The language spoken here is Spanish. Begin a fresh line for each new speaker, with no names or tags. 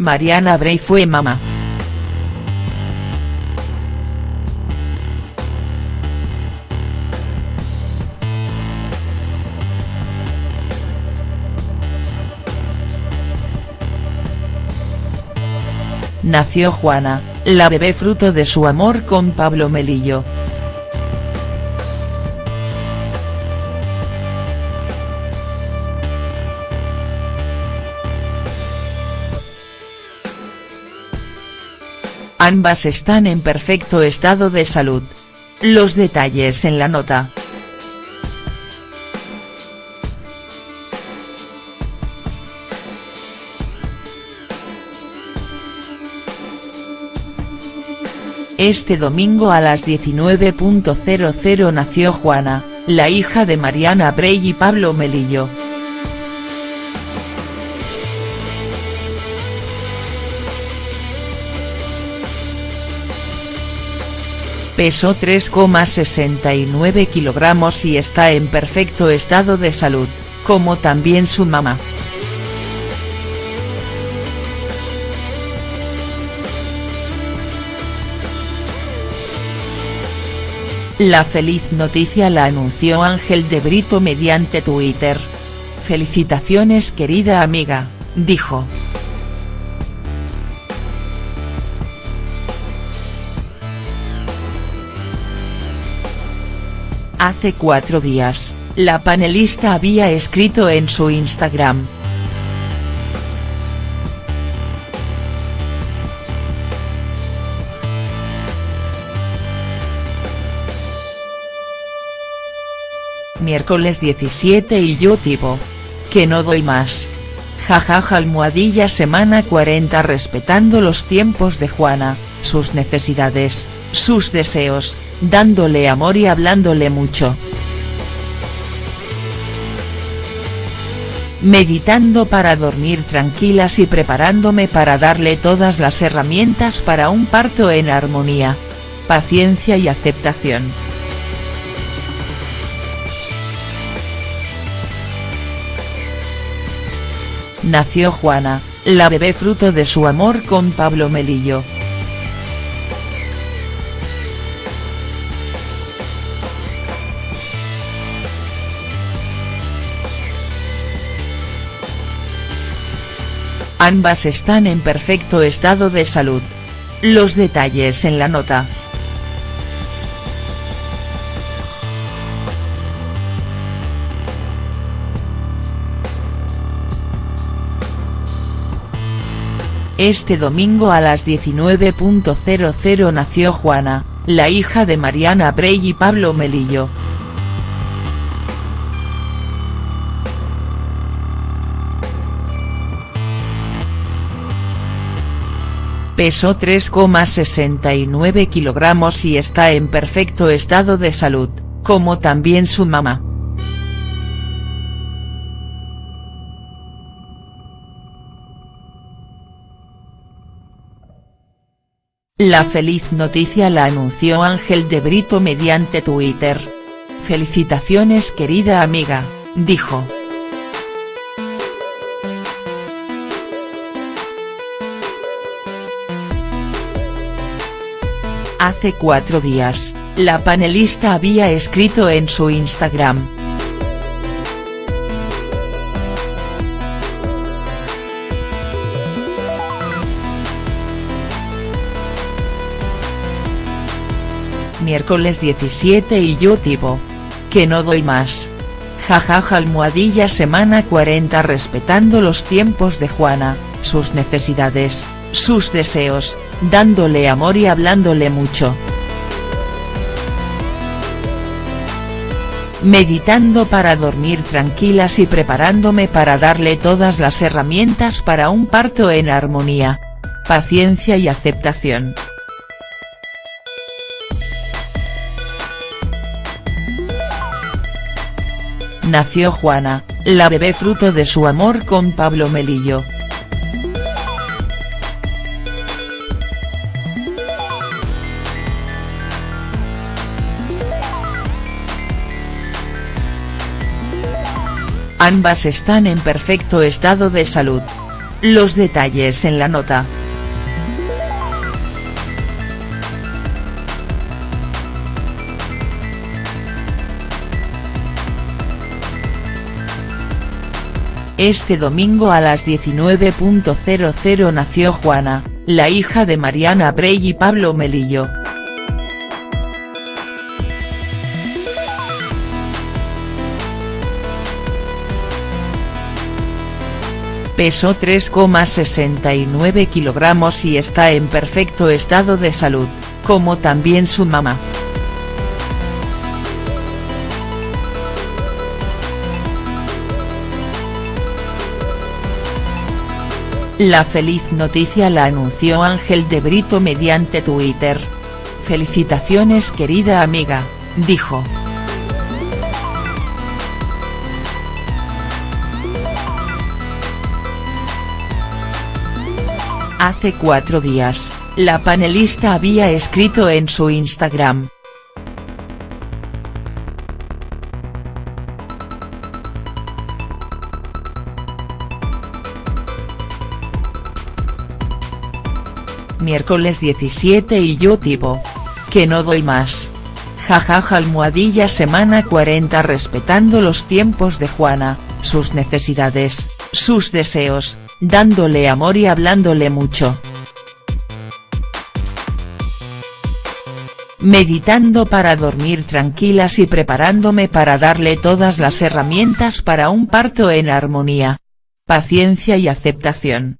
Mariana Bray fue mamá. Nació Juana, la bebé fruto de su amor con Pablo Melillo. Ambas están en perfecto estado de salud. Los detalles en la nota. Este domingo a las 19.00 nació Juana, la hija de Mariana Bray y Pablo Melillo. Pesó 3,69 kilogramos y está en perfecto estado de salud, como también su mamá. La feliz noticia la anunció Ángel de Brito mediante Twitter. Felicitaciones querida amiga, dijo. Hace cuatro días, la panelista había escrito en su Instagram, miércoles 17 y yo tipo. Que no doy más. Jajaja almohadilla semana 40 respetando los tiempos de Juana, sus necesidades, sus deseos, dándole amor y hablándole mucho. Meditando para dormir tranquilas y preparándome para darle todas las herramientas para un parto en armonía. Paciencia y aceptación. nació Juana, la bebé fruto de su amor con Pablo Melillo. Ambas están en perfecto estado de salud. Los detalles en la nota. Este domingo a las 19.00 nació Juana, la hija de Mariana Bray y Pablo Melillo. Pesó 3,69 kilogramos y está en perfecto estado de salud, como también su mamá. La feliz noticia la anunció Ángel de Brito mediante Twitter. Felicitaciones querida amiga, dijo. Hace cuatro días, la panelista había escrito en su Instagram, miércoles 17 y yo tipo. Que no doy más. Jajaja almohadilla semana 40 respetando los tiempos de Juana, sus necesidades, sus deseos, dándole amor y hablándole mucho. Meditando para dormir tranquilas y preparándome para darle todas las herramientas para un parto en armonía. Paciencia y aceptación. nació Juana, la bebé fruto de su amor con Pablo Melillo. Ambas están en perfecto estado de salud. Los detalles en la nota. Este domingo a las 19.00 nació Juana, la hija de Mariana Brey y Pablo Melillo. Pesó 3,69 kilogramos y está en perfecto estado de salud, como también su mamá. La feliz noticia la anunció Ángel de Brito mediante Twitter. Felicitaciones querida amiga, dijo. Hace cuatro días, la panelista había escrito en su Instagram, miércoles 17 y yo tipo. Que no doy más. Jajaja almohadilla semana 40 respetando los tiempos de Juana, sus necesidades, sus deseos, dándole amor y hablándole mucho. Meditando para dormir tranquilas y preparándome para darle todas las herramientas para un parto en armonía. Paciencia y aceptación.